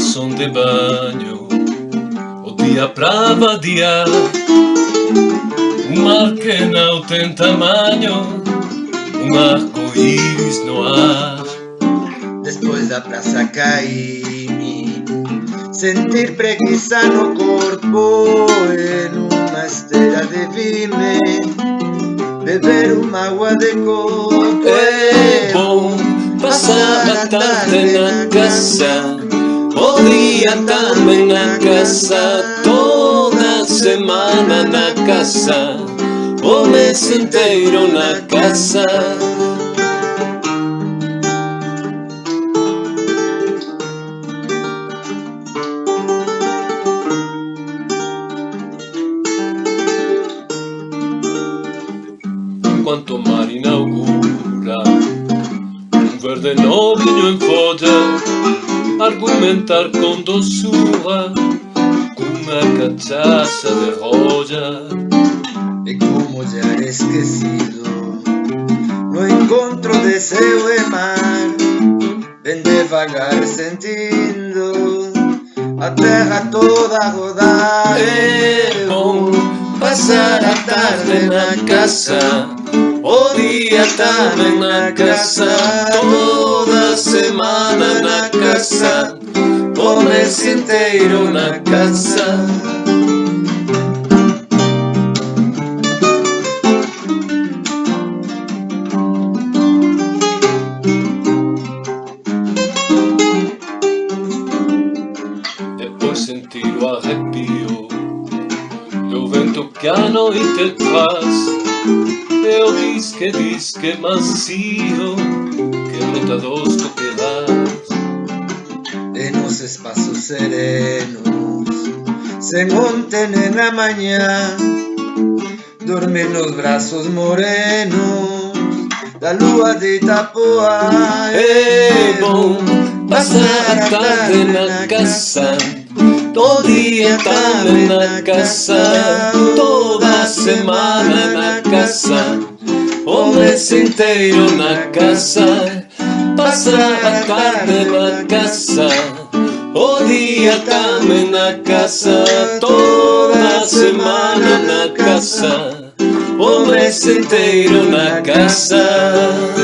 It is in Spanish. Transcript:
som de banho O dia pra vadiar Um mar que não tem tamanho Um arco-íris no ar Depois da praça caí-me Sentir preguiça no corpo En uma esteira de vime. Beber uma água de coco É bom passar a tarde na casa O dia também na casa Toda semana na casa O mês inteiro na casa. Enquanto o mar inaugura Um verde novinho em folha Argumentar com doçura uma cachaça de roya E como já esquecido No encontro de céu e mar Vem devagar sentindo A terra toda rodar É bom passar a tarde na casa. O dia também na casa Toda semana na casa mês inteiro na casa. Depois sentir o arrepio Do vento que a noite traz Eu diz que diz que macio Que brota dos coquelas En los espaços serenos Se monten en la mañana Dormen los brazos morenos La lua de Itapoa É bom passar a tarde na casa. Todo dia também na casa. Toda semana na casa. O mês inteiro na casa Passar a tarde na casa. O dia também na casa Toda semana na casa. O mês inteiro na casa